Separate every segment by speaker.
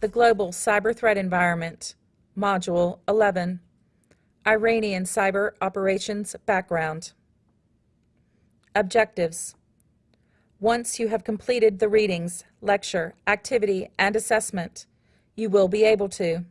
Speaker 1: The Global Cyber Threat Environment, Module 11, Iranian Cyber Operations Background. Objectives. Once you have completed the readings, lecture, activity, and assessment, you will be able to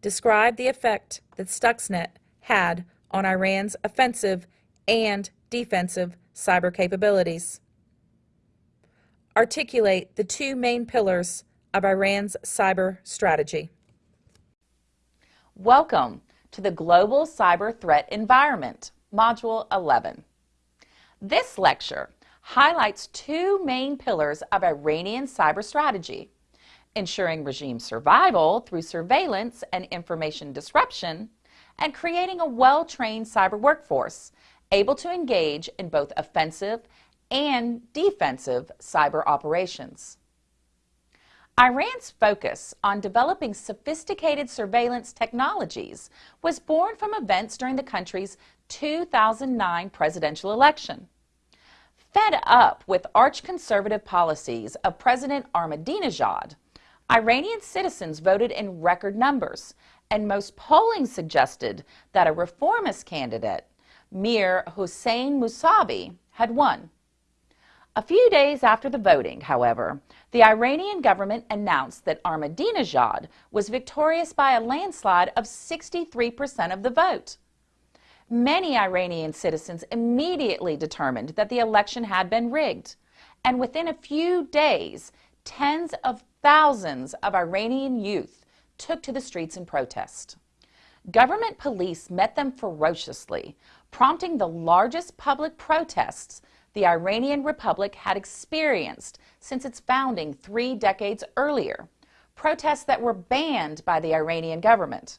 Speaker 1: describe the effect that Stuxnet had on Iran's offensive and defensive cyber capabilities. Articulate the two main pillars of Iran's cyber strategy.
Speaker 2: Welcome to the Global Cyber Threat Environment, Module 11. This lecture highlights two main pillars of Iranian cyber strategy, ensuring regime survival through surveillance and information disruption, and creating a well-trained cyber workforce able to engage in both offensive and defensive cyber operations. Iran's focus on developing sophisticated surveillance technologies was born from events during the country's 2009 presidential election. Fed up with arch-conservative policies of President Ahmadinejad, Iranian citizens voted in record numbers, and most polling suggested that a reformist candidate, Mir Hossein Mousavi, had won. A few days after the voting, however, the Iranian government announced that Ahmadinejad was victorious by a landslide of 63% of the vote. Many Iranian citizens immediately determined that the election had been rigged, and within a few days, tens of thousands of Iranian youth took to the streets in protest. Government police met them ferociously, prompting the largest public protests the Iranian Republic had experienced since its founding three decades earlier, protests that were banned by the Iranian government.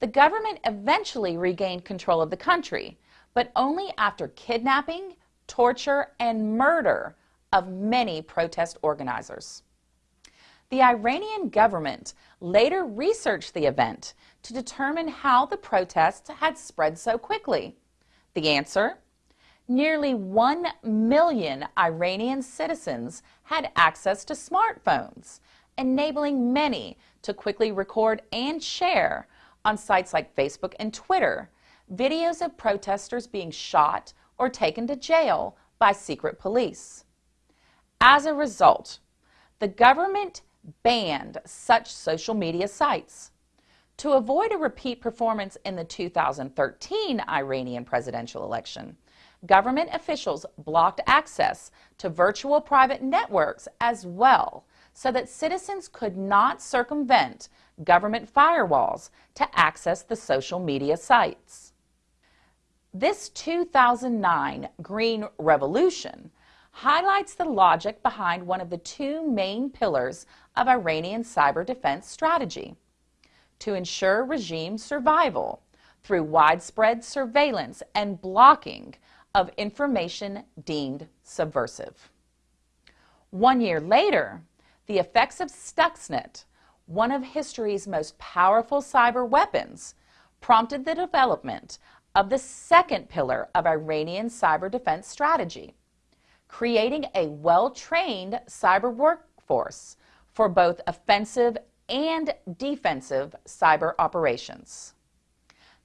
Speaker 2: The government eventually regained control of the country, but only after kidnapping, torture, and murder of many protest organizers. The Iranian government later researched the event to determine how the protests had spread so quickly. The answer? Nearly 1 million Iranian citizens had access to smartphones, enabling many to quickly record and share on sites like Facebook and Twitter videos of protesters being shot or taken to jail by secret police. As a result, the government banned such social media sites. To avoid a repeat performance in the 2013 Iranian presidential election, government officials blocked access to virtual private networks as well so that citizens could not circumvent government firewalls to access the social media sites. This 2009 Green Revolution highlights the logic behind one of the two main pillars of Iranian cyber defense strategy to ensure regime survival through widespread surveillance and blocking of information deemed subversive. One year later, the effects of Stuxnet, one of history's most powerful cyber weapons, prompted the development of the second pillar of Iranian cyber defense strategy, creating a well-trained cyber workforce for both offensive and defensive cyber operations.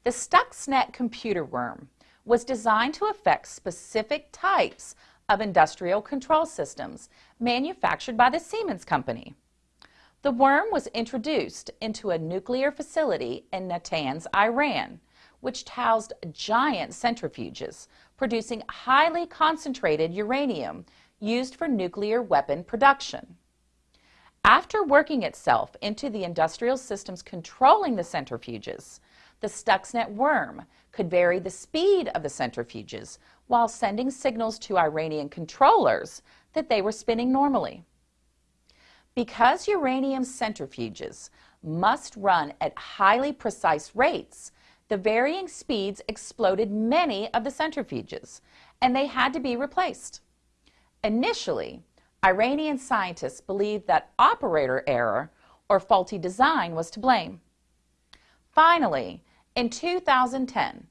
Speaker 2: The Stuxnet computer worm was designed to affect specific types of industrial control systems manufactured by the Siemens Company. The worm was introduced into a nuclear facility in Natanz, Iran, which housed giant centrifuges producing highly concentrated uranium used for nuclear weapon production. After working itself into the industrial systems controlling the centrifuges, the Stuxnet worm could vary the speed of the centrifuges while sending signals to Iranian controllers that they were spinning normally. Because uranium centrifuges must run at highly precise rates, the varying speeds exploded many of the centrifuges, and they had to be replaced. Initially, Iranian scientists believed that operator error or faulty design was to blame. Finally, in 2010,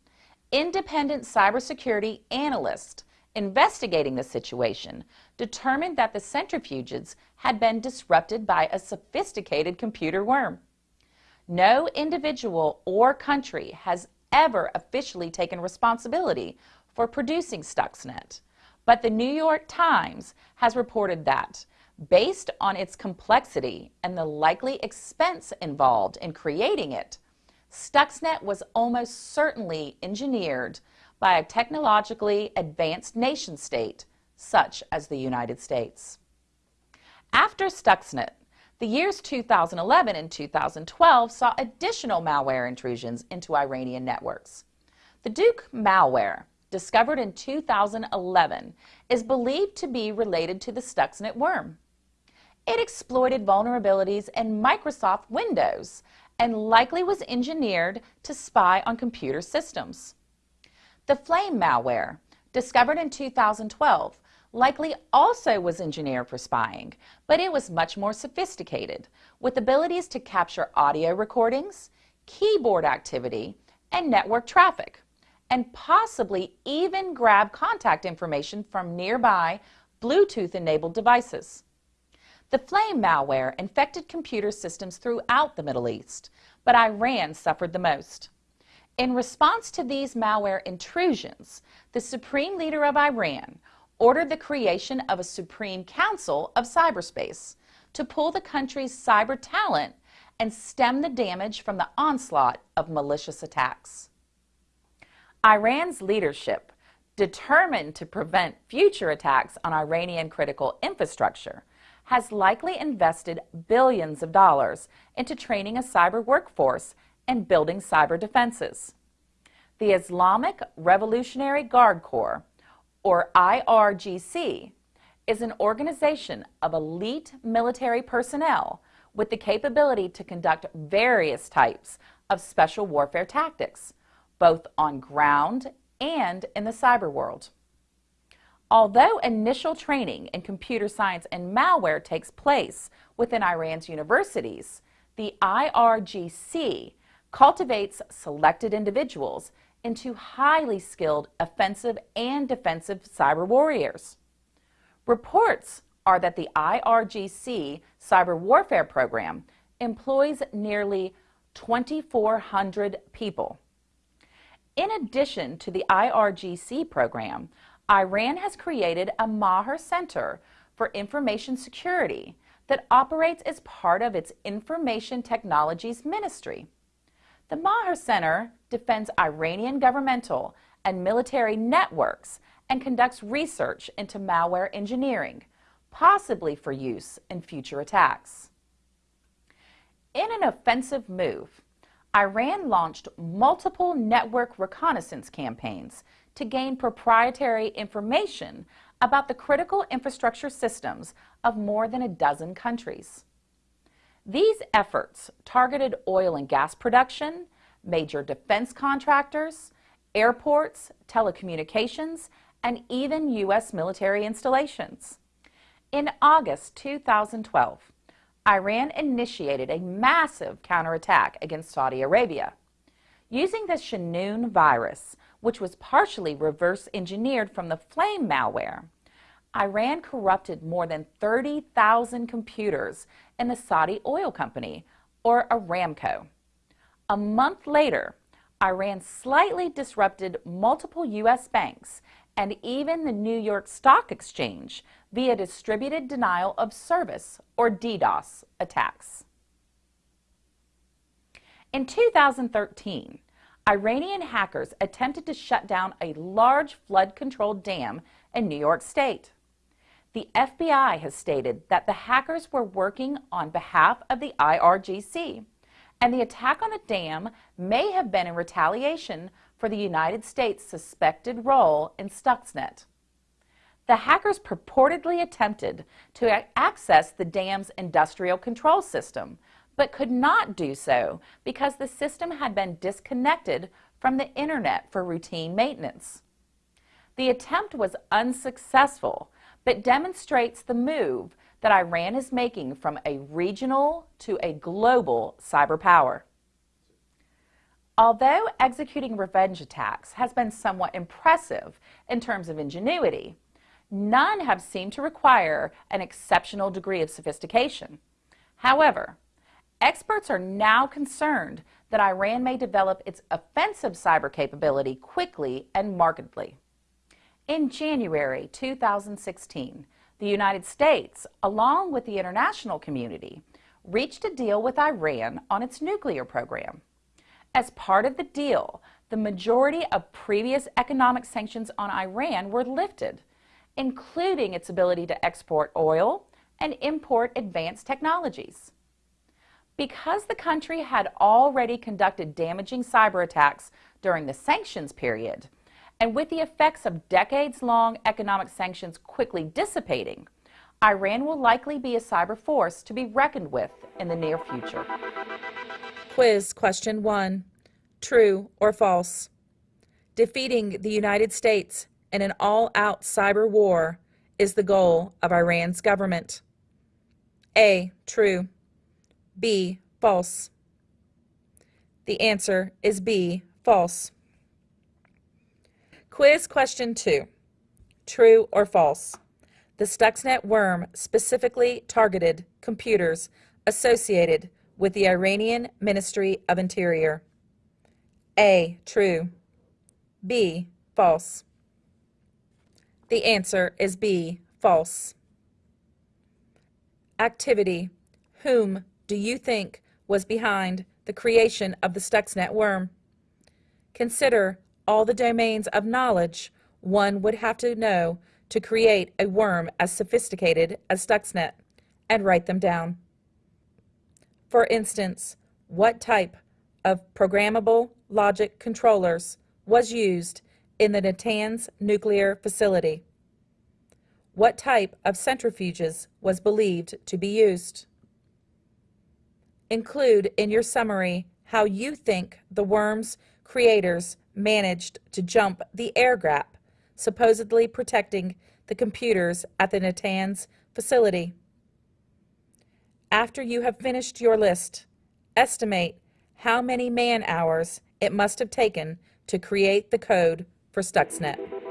Speaker 2: independent cybersecurity analyst investigating the situation, determined that the centrifuges had been disrupted by a sophisticated computer worm. No individual or country has ever officially taken responsibility for producing Stuxnet, but the New York Times has reported that, based on its complexity and the likely expense involved in creating it, Stuxnet was almost certainly engineered by a technologically advanced nation state such as the United States. After Stuxnet, the years 2011 and 2012 saw additional malware intrusions into Iranian networks. The Duqu malware, discovered in 2011, is believed to be related to the Stuxnet worm. It exploited vulnerabilities in Microsoft Windows and likely was engineered to spy on computer systems. The Flame malware, discovered in 2012, likely also was engineered for spying, but it was much more sophisticated, with abilities to capture audio recordings, keyboard activity, and network traffic, and possibly even grab contact information from nearby Bluetooth-enabled devices. The Flame malware infected computer systems throughout the Middle East, but Iran suffered the most. In response to these malware intrusions, the supreme leader of Iran ordered the creation of a Supreme Council of Cyberspace to pull the country's cyber talent and stem the damage from the onslaught of malicious attacks. Iran's leadership, determined to prevent future attacks on Iranian critical infrastructure, has likely invested billions of dollars into training a cyber workforce and building cyber defenses. The Islamic Revolutionary Guard Corps, or IRGC, is an organization of elite military personnel with the capability to conduct various types of special warfare tactics, both on ground and in the cyber world. Although initial training in computer science and malware takes place within Iran's universities, the IRGC cultivates selected individuals into highly skilled offensive and defensive cyber warriors. Reports are that the IRGC cyber warfare program employs nearly 2,400 people. In addition to the IRGC program, Iran has created a Maher Center for Information Security that operates as part of its Information Technologies Ministry. The Maher Center defends Iranian governmental and military networks and conducts research into malware engineering, possibly for use in future attacks. In an offensive move, Iran launched multiple network reconnaissance campaigns to gain proprietary information about the critical infrastructure systems of more than a dozen countries. These efforts targeted oil and gas production, major defense contractors, airports, telecommunications, and even U.S. military installations. In August 2012, Iran initiated a massive counterattack against Saudi Arabia. Using the Shamoon virus, which was partially reverse engineered from the Flame malware, Iran corrupted more than 30,000 computers in the Saudi oil company, or Aramco. A month later, Iran slightly disrupted multiple U.S. banks and even the New York Stock Exchange via distributed denial of service, or DDoS, attacks. In 2013, Iranian hackers attempted to shut down a large flood-controlled dam in New York State. The FBI has stated that the hackers were working on behalf of the IRGC, and the attack on the dam may have been in retaliation for the United States' suspected role in Stuxnet. The hackers purportedly attempted to access the dam's industrial control system, but could not do so because the system had been disconnected from the internet for routine maintenance. The attempt was unsuccessful, but demonstrates the move that Iran is making from a regional to a global cyber power. Although executing revenge attacks has been somewhat impressive in terms of ingenuity, none have seemed to require an exceptional degree of sophistication. However, experts are now concerned that Iran may develop its offensive cyber capability quickly and markedly. In January 2016, the United States, along with the international community, reached a deal with Iran on its nuclear program. As part of the deal, the majority of previous economic sanctions on Iran were lifted, including its ability to export oil and import advanced technologies. Because the country had already conducted damaging cyber attacks during the sanctions period, and with the effects of decades-long economic sanctions quickly dissipating, Iran will likely be a cyber force to be reckoned with in the near future.
Speaker 1: Quiz question one True or false? Defeating the United States in an all out cyber war is the goal of Iran's government. A. True. B. False. The answer is B. False. Quiz question two True or false? The Stuxnet worm specifically targeted computers associated with the Iranian Ministry of Interior. A. True. B. False. The answer is B. False. Activity. Whom do you think was behind the creation of the Stuxnet worm? Consider all the domains of knowledge one would have to know to create a worm as sophisticated as Stuxnet and write them down. For instance, what type of programmable logic controllers was used in the Natanz nuclear facility? What type of centrifuges was believed to be used? Include in your summary how you think the worm's creators managed to jump the air gap, supposedly protecting the computers at the Natanz facility. After you have finished your list, estimate how many man hours it must have taken to create the code for Stuxnet.